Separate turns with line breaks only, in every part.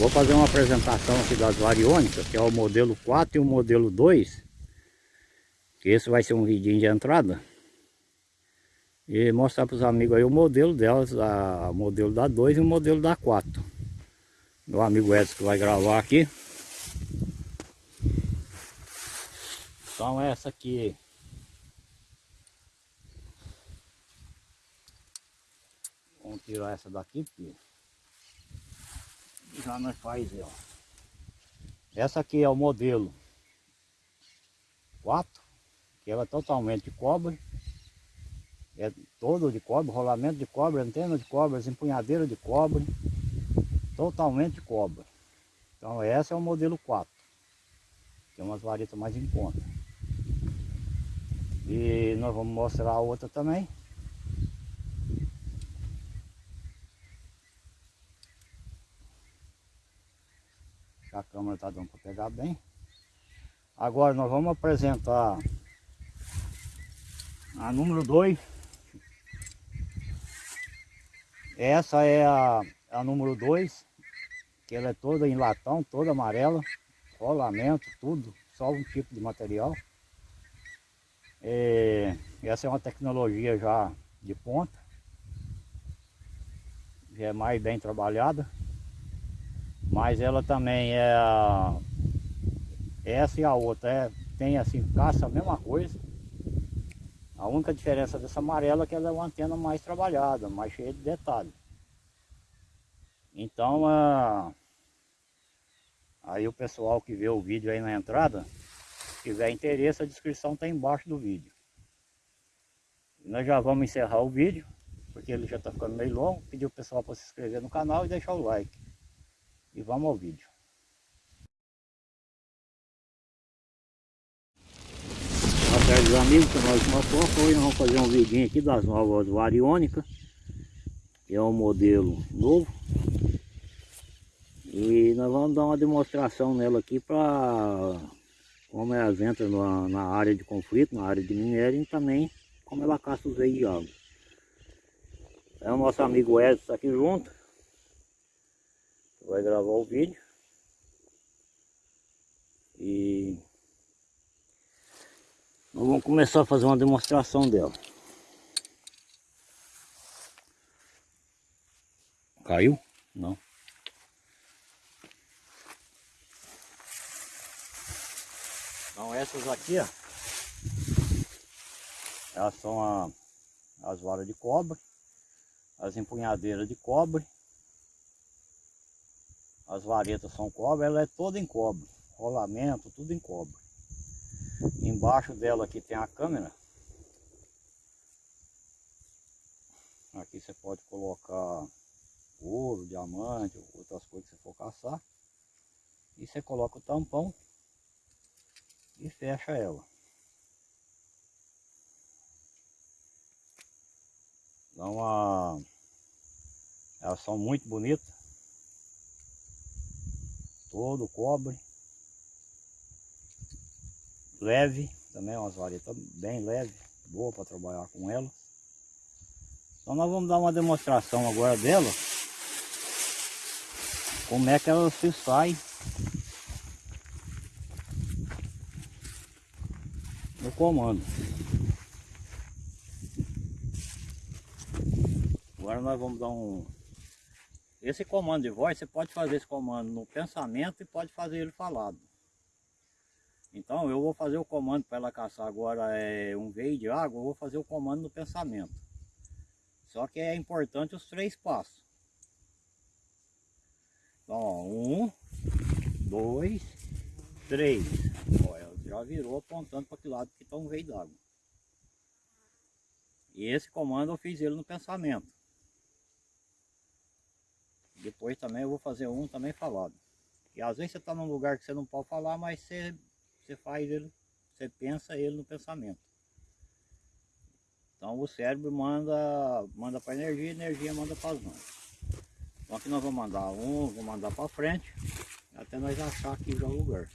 Vou fazer uma apresentação aqui das variônicas, que é o modelo 4 e o modelo 2. Que esse vai ser um vidinho de entrada. E mostrar para os amigos aí o modelo delas, a, o modelo da 2 e o modelo da 4. Meu amigo Edson que vai gravar aqui. Então essa aqui Vamos tirar essa daqui porque já nós faz, ó. Essa aqui é o modelo 4, que ela é totalmente de cobre. É todo de cobre, rolamento de cobre, antena de cobre, empunhadeira de cobre. Totalmente de cobre. Então essa é o modelo 4. Tem umas varetas mais em conta. E nós vamos mostrar a outra também. A câmera está dando para pegar bem. Agora nós vamos apresentar a número 2. Essa é a, a número 2, que ela é toda em latão, toda amarela, rolamento, tudo, só um tipo de material. É, essa é uma tecnologia já de ponta, já é mais bem trabalhada. Mas ela também é. Essa e a outra é, tem assim, caça a mesma coisa. A única diferença dessa amarela é que ela é uma antena mais trabalhada, mais cheia de detalhes. Então, a... aí o pessoal que vê o vídeo aí na entrada, se tiver interesse, a descrição está embaixo do vídeo. E nós já vamos encerrar o vídeo, porque ele já está ficando meio longo. Pedir o pessoal para se inscrever no canal e deixar o like. E vamos ao vídeo. Boa tarde amigos, nós uma Hoje nós vamos fazer um vidinho aqui das novas variônicas. É um modelo novo. E nós vamos dar uma demonstração nela aqui para como elas entram na, na, área de conflito, na área de minério e também como ela caça os veios de água. É o nosso amigo Edson aqui junto vai gravar o vídeo. E nós vamos começar a fazer uma demonstração dela. Caiu? não. Então essas aqui ó. Elas são a, as varas de cobre as empunhadeiras de cobre as varetas são cobre, ela é toda em cobre, rolamento, tudo em cobre. Embaixo dela aqui tem a câmera. Aqui você pode colocar ouro, diamante, outras coisas que você for caçar. E você coloca o tampão e fecha ela. Então a... elas são muito bonitas todo cobre. Leve também umas varetas bem leve boa para trabalhar com ela. Então nós vamos dar uma demonstração agora dela. Como é que ela se sai. No comando. Agora nós vamos dar um esse comando de voz, você pode fazer esse comando no pensamento e pode fazer ele falado. Então eu vou fazer o comando para ela caçar agora é, um veio de água, eu vou fazer o comando no pensamento. Só que é importante os três passos. Então, ó, um, dois, três. Olha, já virou apontando para que lado que está um veio d'água. E esse comando eu fiz ele no pensamento. Depois também eu vou fazer um também falado. E às vezes você está num lugar que você não pode falar, mas você, você faz ele, você pensa ele no pensamento. Então o cérebro manda, manda para energia, energia manda para as mãos. Então aqui nós vamos mandar um, vou mandar para frente, até nós achar aqui já o lugar.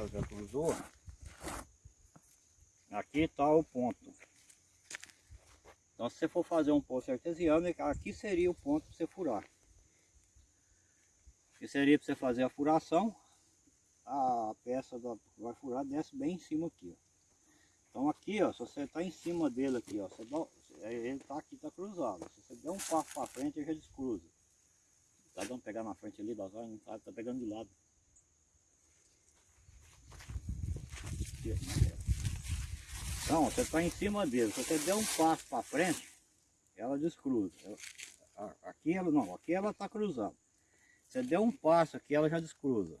ela já Aqui está o ponto. Então se você for fazer um poço artesiano, aqui seria o ponto para você furar. Que seria para você fazer a furação, a peça da, vai furar desce bem em cima aqui. Ó. Então aqui, ó, se você está em cima dele aqui, ó, você dá, ele está aqui, está cruzado. Se você der um passo para frente, ele já descruza. Tá dando pegar na frente ali, das não tá, tá pegando de lado. Então, você está em cima dele. Se você der um passo para frente, ela descruza. Ela, aqui ela não, aqui ela está cruzada. Você der um passo aqui, ela já descruza.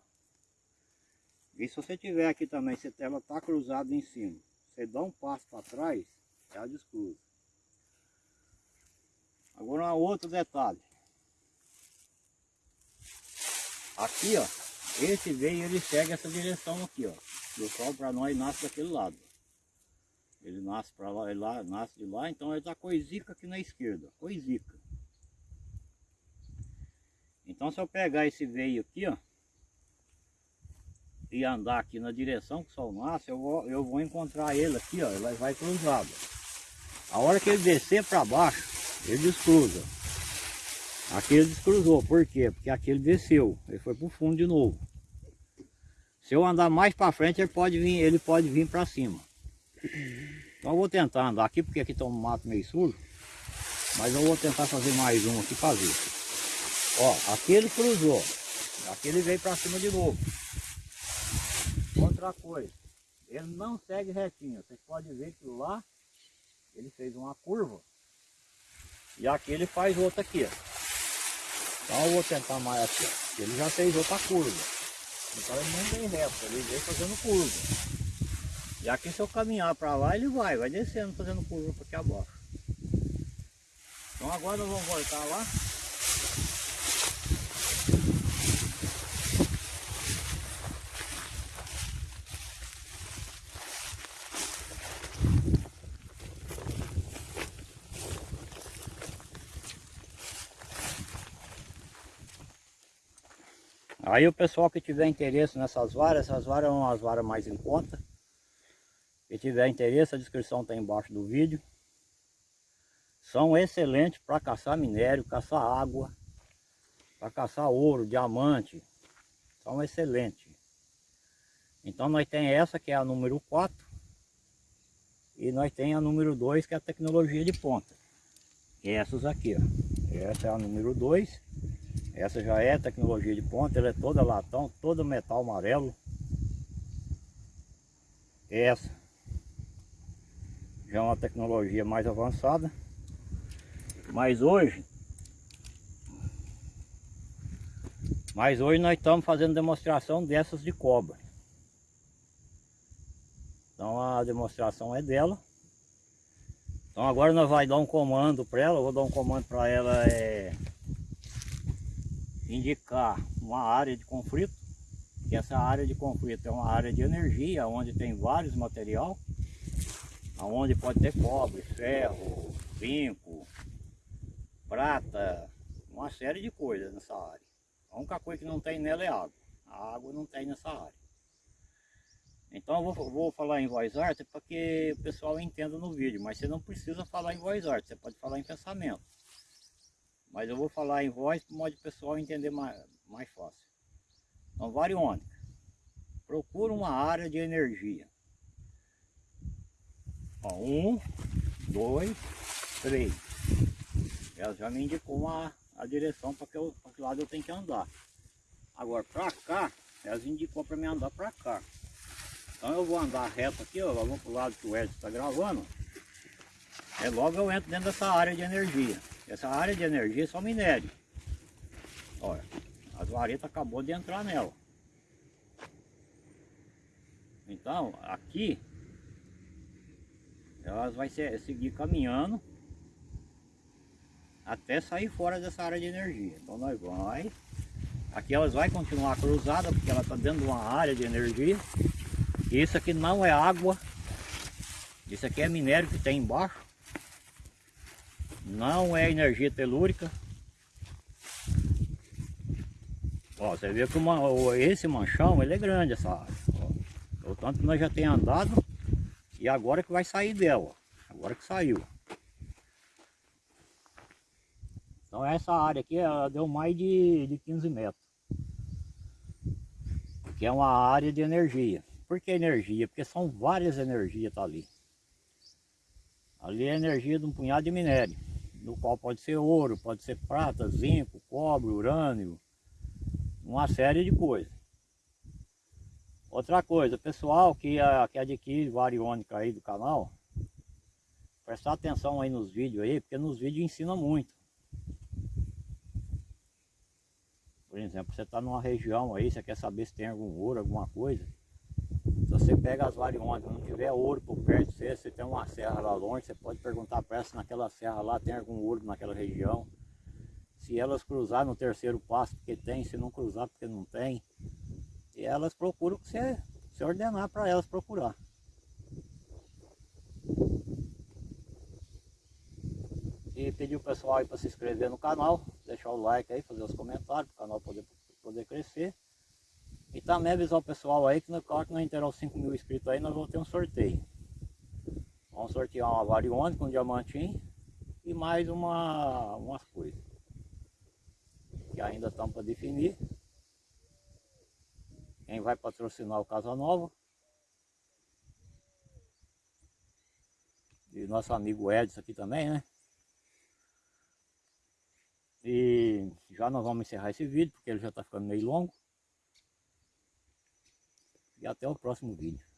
E se você tiver aqui também, se ela está cruzada em cima, você dá um passo para trás, ela descruza. Agora um outro detalhe. Aqui, ó, esse veio, ele segue essa direção aqui, ó. O sol para nós nasce daquele lado. Ele nasce para lá, ele lá, nasce de lá, então ele está coisica aqui na esquerda, coisica. Então se eu pegar esse veio aqui, ó, e andar aqui na direção que o sol nasce, eu vou, eu vou encontrar ele aqui, ó, ele vai cruzado. A hora que ele descer para baixo, ele descruza. Aqui ele descruzou, por quê? Porque aqui ele desceu, ele foi para o fundo de novo. Se eu andar mais para frente, ele pode vir, ele pode vir para cima. Então eu vou tentar andar aqui, porque aqui está um mato meio sujo. Mas eu vou tentar fazer mais um aqui para ver. Ó, aqui ele cruzou. Aqui ele veio para cima de novo. Outra coisa, ele não segue retinho. Vocês podem ver que lá ele fez uma curva. E aqui ele faz outra aqui, ó. Então eu vou tentar mais aqui, ó. Ele já fez outra curva. Então ele não vem reto, ele vem fazendo curva. E aqui se eu caminhar para lá, ele vai, vai descendo, fazendo curva aqui abaixo. Então agora nós vamos voltar lá. Aí o pessoal que tiver interesse nessas varas, essas varas são as varas mais em conta. Se tiver interesse, a descrição está embaixo do vídeo. São excelentes para caçar minério, caçar água, para caçar ouro, diamante. São excelentes. Então nós tem essa que é a número 4. E nós tem a número 2 que é a tecnologia de ponta. Essas aqui, ó. Essa é a número 2 essa já é tecnologia de ponta, ela é toda latão, toda metal amarelo. Essa já é uma tecnologia mais avançada. Mas hoje, mas hoje nós estamos fazendo demonstração dessas de cobre. Então a demonstração é dela. Então agora nós vamos dar um comando para ela, eu vou dar um comando para ela é indicar uma área de conflito, que essa área de conflito é uma área de energia, onde tem vários material, onde pode ter cobre, ferro, zinco, prata, uma série de coisas nessa área. A única coisa que não tem nela é água. A água não tem nessa área. Então eu vou, vou falar em voz arte para que o pessoal entenda no vídeo, mas você não precisa falar em voz arte, você pode falar em pensamento. Mas eu vou falar em voz para o modo pessoal entender mais, mais fácil. Então, variônica. Procura uma área de energia. Ó, um, dois, três. Ela já me indicou uma, a direção para que, eu, que lado eu tenho que andar. Agora, para cá, elas indicou para mim andar para cá. Então eu vou andar reto aqui, ó, vamos para o lado que o Edson está gravando. É logo eu entro dentro dessa área de energia. Essa área de energia é só minério. Olha, as varetas acabou de entrar nela. Então, aqui, elas vai seguir caminhando até sair fora dessa área de energia. Então nós vai, aqui elas vai continuar cruzada porque ela está dentro de uma área de energia. Isso aqui não é água, isso aqui é minério que tem embaixo não é energia telúrica. Ó, você vê que uma, esse manchão ele é grande essa área. O tanto que nós já tem andado E agora que vai sair dela, agora que saiu. Então essa área aqui deu mais de, de 15 metros. Que é uma área de energia. Por que energia? Porque são várias energias tá ali. Ali é a energia de um punhado de minério. No qual pode ser ouro, pode ser prata, zinco, cobre, urânio. Uma série de coisas. Outra coisa, pessoal que, que adquire variônica aí do canal, prestar atenção aí nos vídeos aí, porque nos vídeos ensina muito. Por exemplo, você está numa região aí, você quer saber se tem algum ouro, alguma coisa. Se você pega as variônicas, não tiver ouro por perto de você, você tem uma serra lá longe, você pode perguntar para se naquela serra lá tem algum ouro naquela região. Se elas cruzar no terceiro passo, porque tem, se não cruzar, porque não tem. E elas procuram o que você, você ordenar para elas procurar. E pedir o pessoal aí para se inscrever no canal, deixar o like aí, fazer os comentários, para o canal poder, poder crescer. E também avisar o pessoal aí que no hora que nós entrar os 5 mil inscritos aí, nós vamos ter um sorteio. Vamos sortear uma variônica, um diamantinho e mais uma, umas coisas. Que ainda estão para definir. Quem vai patrocinar o Casa Nova. E nosso amigo Edson aqui também, né? E já nós vamos encerrar esse vídeo, porque ele já está ficando meio longo. E até o próximo vídeo.